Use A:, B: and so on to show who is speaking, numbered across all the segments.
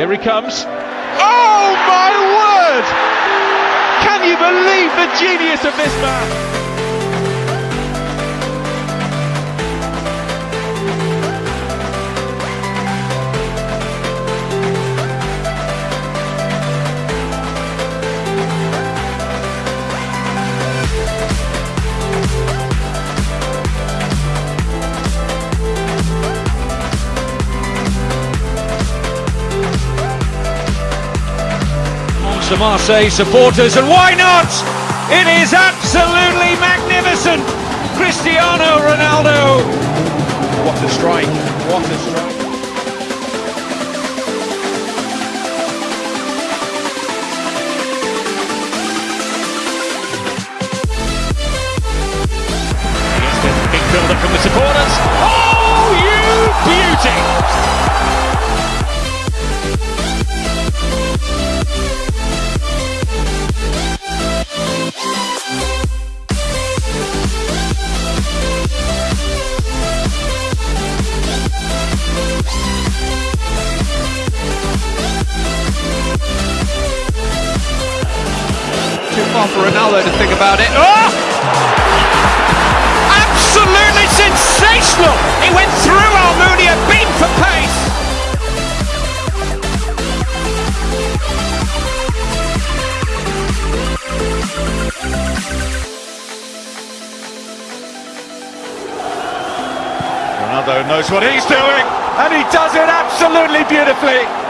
A: Here he comes. Oh my word! Can you believe the genius of this man? The Marseille supporters, and why not? It is absolutely magnificent! Cristiano Ronaldo! What a strike! What a strike! Far for Ronaldo to think about it. Oh! Absolutely sensational! He went through Almunia, beat for pace! Ronaldo knows what he's doing, and he does it absolutely beautifully.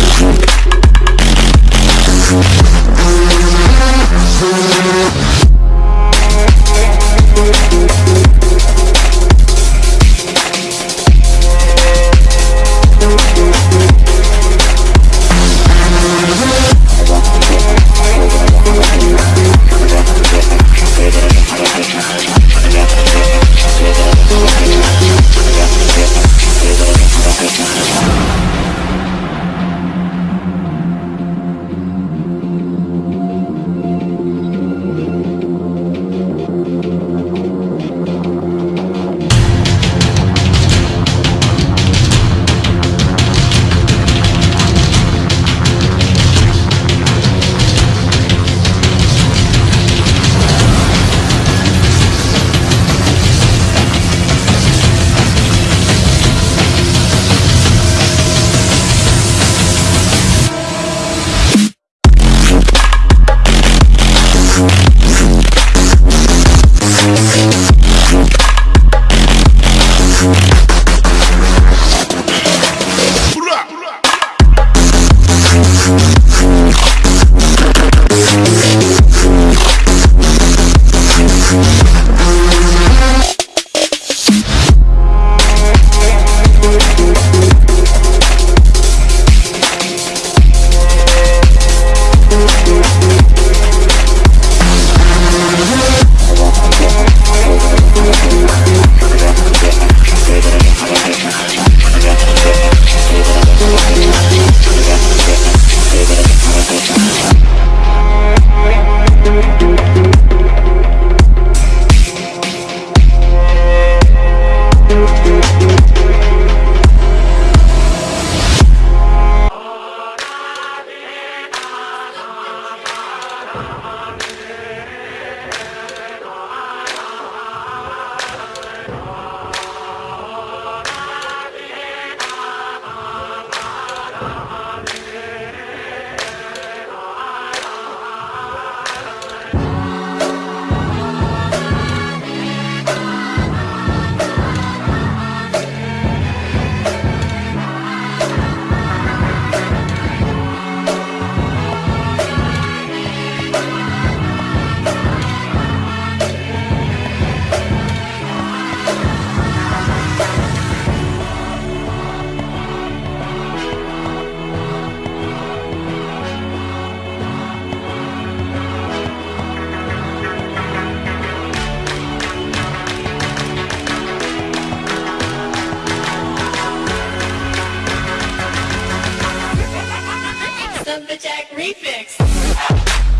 A: the Jack Refix.